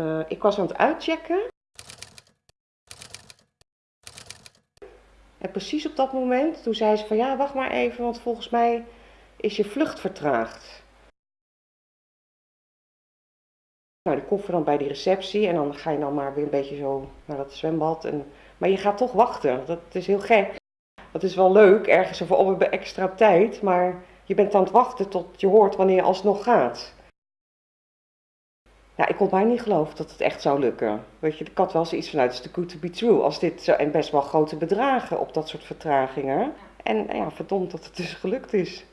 Uh, ik was aan het uitchecken. En precies op dat moment, toen zei ze van ja, wacht maar even, want volgens mij is je vlucht vertraagd. Nou, die koffer dan bij die receptie en dan ga je dan maar weer een beetje zo naar dat zwembad. En, maar je gaat toch wachten, dat is heel gek. Dat is wel leuk, ergens we hebben extra tijd, maar je bent aan het wachten tot je hoort wanneer je alsnog gaat. Ja, ik kon bijna niet geloven dat het echt zou lukken. Weet je, ik had wel zoiets vanuit, het is too good to be true. Als dit zo, en best wel grote bedragen op dat soort vertragingen. En ja, verdomd dat het dus gelukt is.